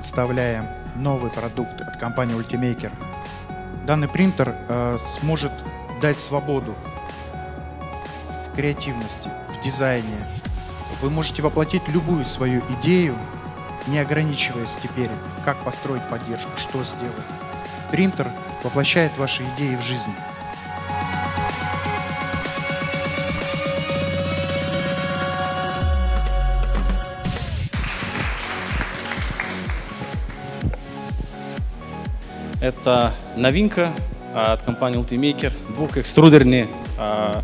представляем новый продукт от компании Ultimaker. Данный принтер э, сможет дать свободу в креативности, в дизайне. Вы можете воплотить любую свою идею, не ограничиваясь теперь, как построить поддержку, что сделать. Принтер воплощает ваши идеи в жизнь. Это новинка а, от компании Ultimaker, двухэкструдерный а,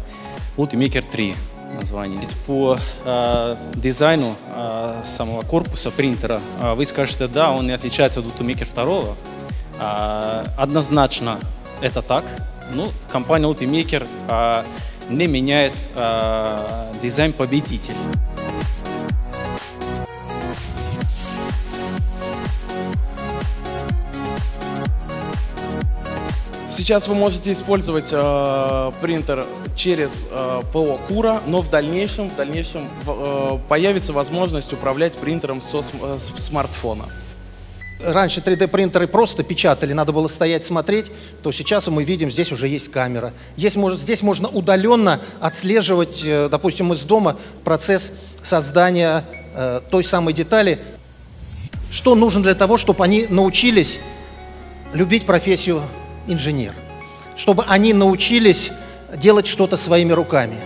Ultimaker 3 название. По э, дизайну э, самого корпуса принтера вы скажете, да, он не отличается от Ultimaker 2. Э, однозначно это так. Ну, компания Ultimaker э, не меняет э, дизайн победитель. Сейчас вы можете использовать э, принтер через э, ПО Кура, но в дальнейшем, в дальнейшем э, появится возможность управлять принтером со см э, смартфона. Раньше 3D-принтеры просто печатали, надо было стоять смотреть, то сейчас мы видим, здесь уже есть камера. Есть, может, здесь можно удаленно отслеживать, э, допустим, из дома процесс создания э, той самой детали. Что нужно для того, чтобы они научились любить профессию инженер, чтобы они научились делать что-то своими руками.